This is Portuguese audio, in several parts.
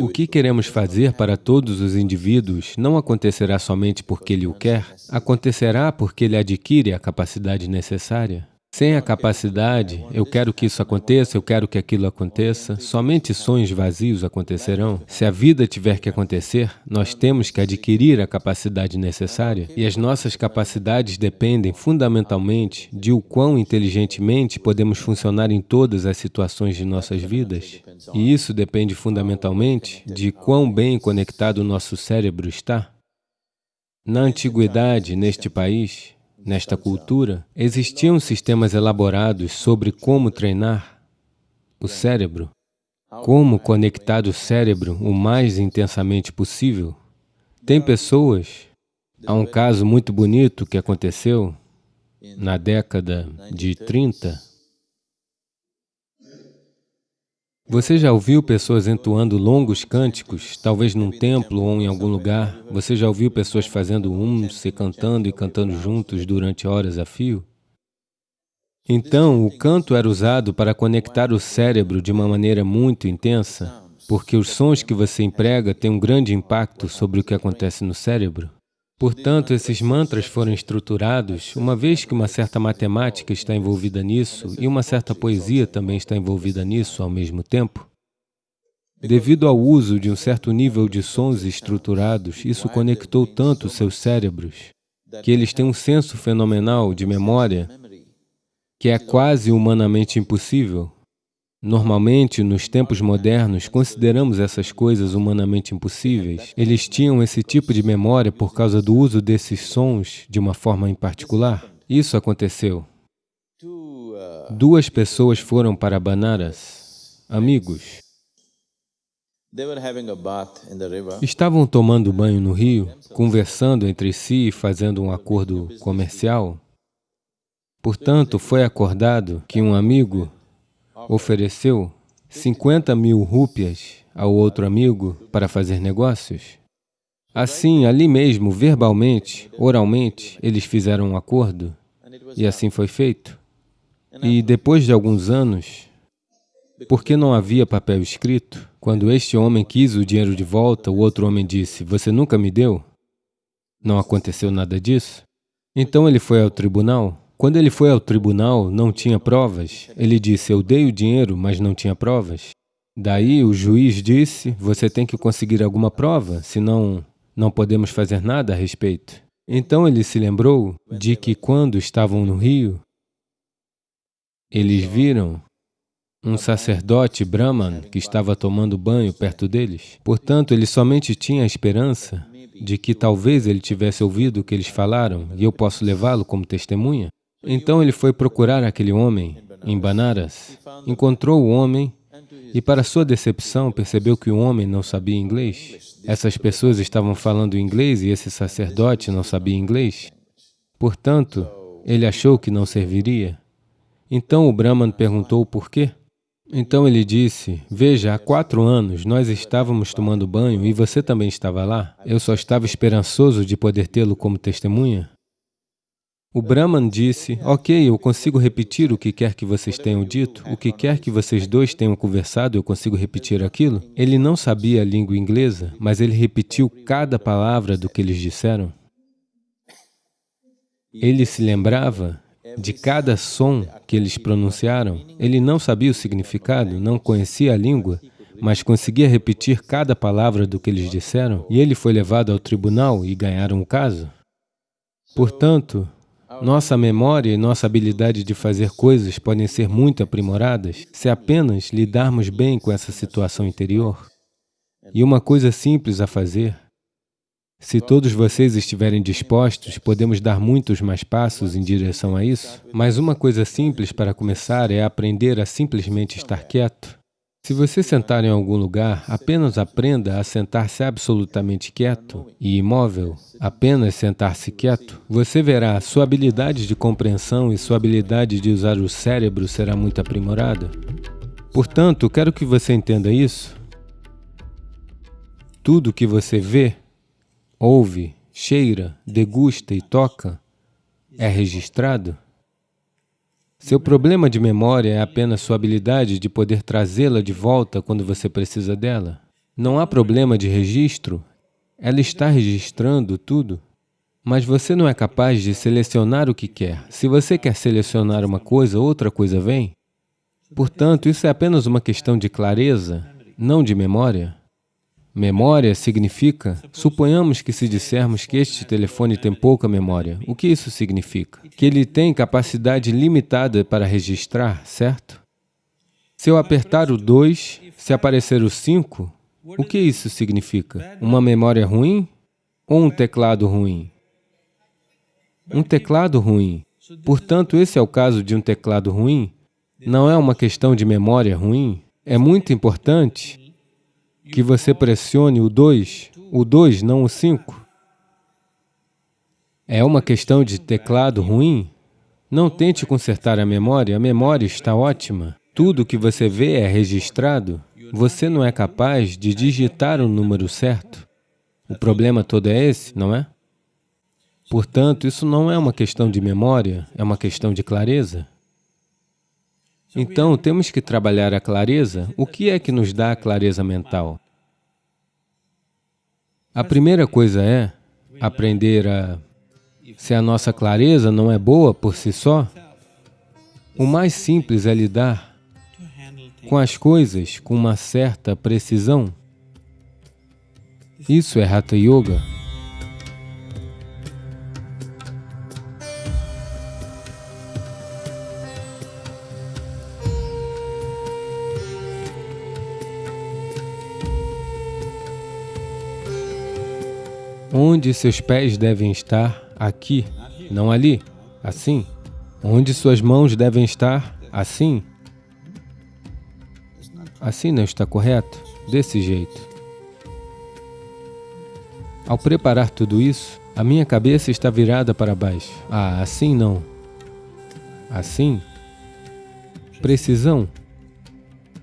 O que queremos fazer para todos os indivíduos não acontecerá somente porque ele o quer, acontecerá porque ele adquire a capacidade necessária. Sem a capacidade, eu quero que isso aconteça, eu quero que aquilo aconteça, somente sonhos vazios acontecerão. Se a vida tiver que acontecer, nós temos que adquirir a capacidade necessária. E as nossas capacidades dependem fundamentalmente de o quão inteligentemente podemos funcionar em todas as situações de nossas vidas. E isso depende fundamentalmente de quão bem conectado o nosso cérebro está. Na antiguidade, neste país, nesta cultura, existiam sistemas elaborados sobre como treinar o cérebro, como conectar o cérebro o mais intensamente possível. Tem pessoas, há um caso muito bonito que aconteceu na década de 30, Você já ouviu pessoas entoando longos cânticos, talvez num templo ou em algum lugar? Você já ouviu pessoas fazendo um, se cantando e cantando juntos durante horas a fio? Então, o canto era usado para conectar o cérebro de uma maneira muito intensa, porque os sons que você emprega têm um grande impacto sobre o que acontece no cérebro. Portanto, esses mantras foram estruturados, uma vez que uma certa matemática está envolvida nisso e uma certa poesia também está envolvida nisso ao mesmo tempo. Devido ao uso de um certo nível de sons estruturados, isso conectou tanto seus cérebros que eles têm um senso fenomenal de memória que é quase humanamente impossível. Normalmente, nos tempos modernos, consideramos essas coisas humanamente impossíveis. Eles tinham esse tipo de memória por causa do uso desses sons de uma forma em particular. Isso aconteceu. Duas pessoas foram para Banaras, amigos. Estavam tomando banho no rio, conversando entre si e fazendo um acordo comercial. Portanto, foi acordado que um amigo ofereceu 50 mil rúpias ao outro amigo para fazer negócios. Assim, ali mesmo, verbalmente, oralmente, eles fizeram um acordo e assim foi feito. E depois de alguns anos, porque não havia papel escrito, quando este homem quis o dinheiro de volta, o outro homem disse, você nunca me deu? Não aconteceu nada disso? Então ele foi ao tribunal quando ele foi ao tribunal, não tinha provas. Ele disse, eu dei o dinheiro, mas não tinha provas. Daí o juiz disse, você tem que conseguir alguma prova, senão não podemos fazer nada a respeito. Então ele se lembrou de que quando estavam no rio, eles viram um sacerdote Brahman que estava tomando banho perto deles. Portanto, ele somente tinha a esperança de que talvez ele tivesse ouvido o que eles falaram e eu posso levá-lo como testemunha. Então ele foi procurar aquele homem em Banaras, encontrou o homem e, para sua decepção, percebeu que o homem não sabia inglês. Essas pessoas estavam falando inglês e esse sacerdote não sabia inglês. Portanto, ele achou que não serviria. Então o Brahman perguntou por quê. Então ele disse, veja, há quatro anos nós estávamos tomando banho e você também estava lá. Eu só estava esperançoso de poder tê-lo como testemunha. O Brahman disse, ok, eu consigo repetir o que quer que vocês tenham dito, o que quer que vocês dois tenham conversado, eu consigo repetir aquilo. Ele não sabia a língua inglesa, mas ele repetiu cada palavra do que eles disseram. Ele se lembrava de cada som que eles pronunciaram. Ele não sabia o significado, não conhecia a língua, mas conseguia repetir cada palavra do que eles disseram, e ele foi levado ao tribunal e ganharam o caso. Portanto, nossa memória e nossa habilidade de fazer coisas podem ser muito aprimoradas se apenas lidarmos bem com essa situação interior. E uma coisa simples a fazer, se todos vocês estiverem dispostos, podemos dar muitos mais passos em direção a isso, mas uma coisa simples para começar é aprender a simplesmente estar quieto. Se você sentar em algum lugar, apenas aprenda a sentar-se absolutamente quieto e imóvel, apenas sentar-se quieto. Você verá, sua habilidade de compreensão e sua habilidade de usar o cérebro será muito aprimorada. Portanto, quero que você entenda isso. Tudo que você vê, ouve, cheira, degusta e toca é registrado. Seu problema de memória é apenas sua habilidade de poder trazê-la de volta quando você precisa dela. Não há problema de registro, ela está registrando tudo. Mas você não é capaz de selecionar o que quer. Se você quer selecionar uma coisa, outra coisa vem. Portanto, isso é apenas uma questão de clareza, não de memória. Memória significa, suponhamos que se dissermos que este telefone tem pouca memória, o que isso significa? Que ele tem capacidade limitada para registrar, certo? Se eu apertar o 2, se aparecer o 5, o que isso significa? Uma memória ruim ou um teclado ruim? Um teclado ruim. Portanto, esse é o caso de um teclado ruim. Não é uma questão de memória ruim. É muito importante que você pressione o 2, o 2, não o 5. É uma questão de teclado ruim? Não tente consertar a memória, a memória está ótima. Tudo que você vê é registrado. Você não é capaz de digitar o número certo. O problema todo é esse, não é? Portanto, isso não é uma questão de memória, é uma questão de clareza. Então, temos que trabalhar a clareza. O que é que nos dá a clareza mental? A primeira coisa é aprender a... Se a nossa clareza não é boa por si só, o mais simples é lidar com as coisas com uma certa precisão. Isso é Hatha Yoga. Onde seus pés devem estar? Aqui, não ali. Assim. Onde suas mãos devem estar? Assim. Assim não está correto? Desse jeito. Ao preparar tudo isso, a minha cabeça está virada para baixo. Ah, assim não. Assim. Precisão.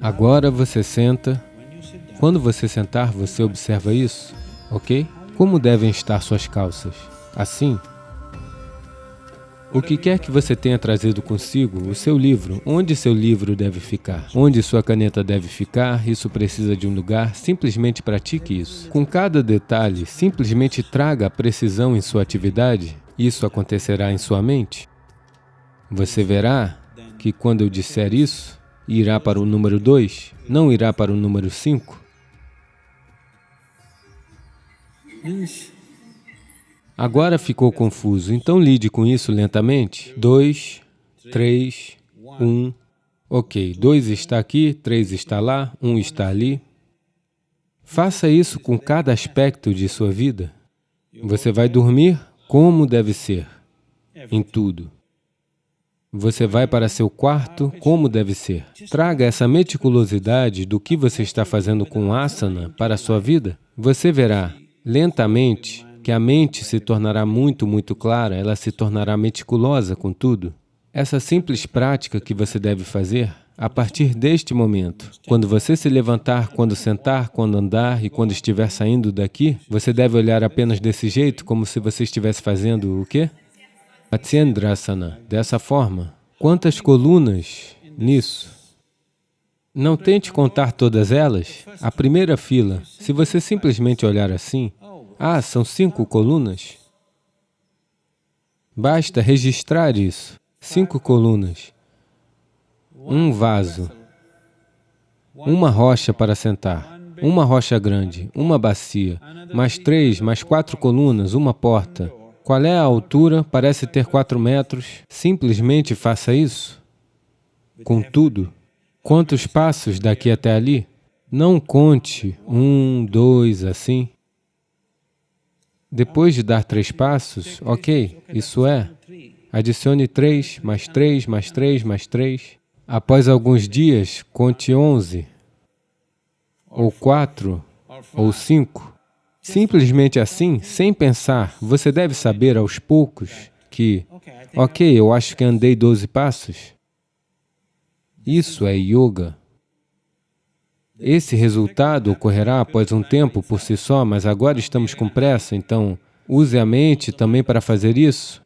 Agora você senta. Quando você sentar, você observa isso, ok? Como devem estar suas calças? Assim? O que quer que você tenha trazido consigo, o seu livro, onde seu livro deve ficar? Onde sua caneta deve ficar? Isso precisa de um lugar? Simplesmente pratique isso. Com cada detalhe, simplesmente traga a precisão em sua atividade. Isso acontecerá em sua mente. Você verá que quando eu disser isso, irá para o número 2, não irá para o número 5. Agora ficou confuso, então lide com isso lentamente. Dois, três, um. Ok, dois está aqui, três está lá, um está ali. Faça isso com cada aspecto de sua vida. Você vai dormir como deve ser, em tudo. Você vai para seu quarto como deve ser. Traga essa meticulosidade do que você está fazendo com asana para a sua vida. Você verá lentamente, que a mente se tornará muito, muito clara, ela se tornará meticulosa com tudo. Essa simples prática que você deve fazer, a partir deste momento, quando você se levantar, quando sentar, quando andar e quando estiver saindo daqui, você deve olhar apenas desse jeito, como se você estivesse fazendo o quê? Matsyendrasana, dessa forma. Quantas colunas nisso? Não tente contar todas elas. A primeira fila, se você simplesmente olhar assim, ah, são cinco colunas? Basta registrar isso. Cinco colunas. Um vaso. Uma rocha para sentar. Uma rocha grande. Uma bacia. Mais três, mais quatro colunas, uma porta. Qual é a altura? Parece ter quatro metros. Simplesmente faça isso. Contudo, Quantos passos daqui até ali? Não conte um, dois, assim. Depois de dar três passos, ok, isso é. Adicione três, mais três, mais três, mais três. Após alguns dias, conte onze, ou quatro, ou cinco. Simplesmente assim, sem pensar, você deve saber aos poucos que, ok, eu acho que andei doze passos. Isso é yoga. Esse resultado ocorrerá após um tempo por si só, mas agora estamos com pressa, então use a mente também para fazer isso.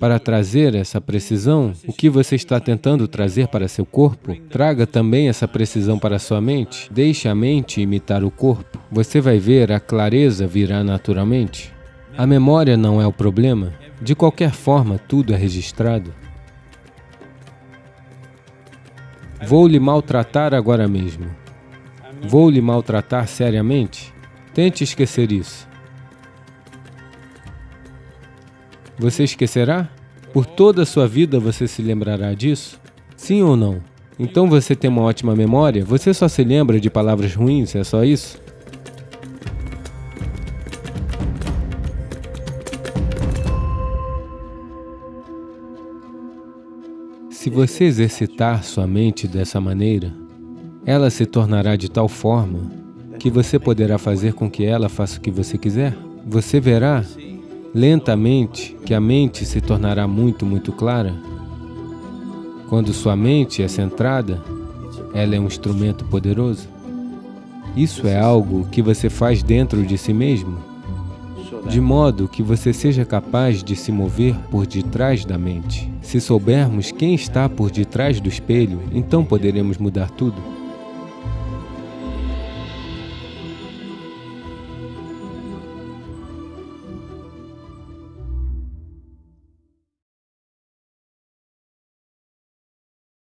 para trazer essa precisão, o que você está tentando trazer para seu corpo, traga também essa precisão para sua mente. Deixe a mente imitar o corpo. Você vai ver a clareza virá naturalmente. A memória não é o problema. De qualquer forma, tudo é registrado. Vou lhe maltratar agora mesmo. Vou lhe maltratar seriamente? Tente esquecer isso. Você esquecerá? Por toda a sua vida você se lembrará disso? Sim ou não? Então você tem uma ótima memória? Você só se lembra de palavras ruins, é só isso? Se você exercitar sua mente dessa maneira, ela se tornará de tal forma que você poderá fazer com que ela faça o que você quiser. Você verá lentamente que a mente se tornará muito, muito clara. Quando sua mente é centrada, ela é um instrumento poderoso. Isso é algo que você faz dentro de si mesmo, de modo que você seja capaz de se mover por detrás da mente. Se soubermos quem está por detrás do espelho, então poderemos mudar tudo.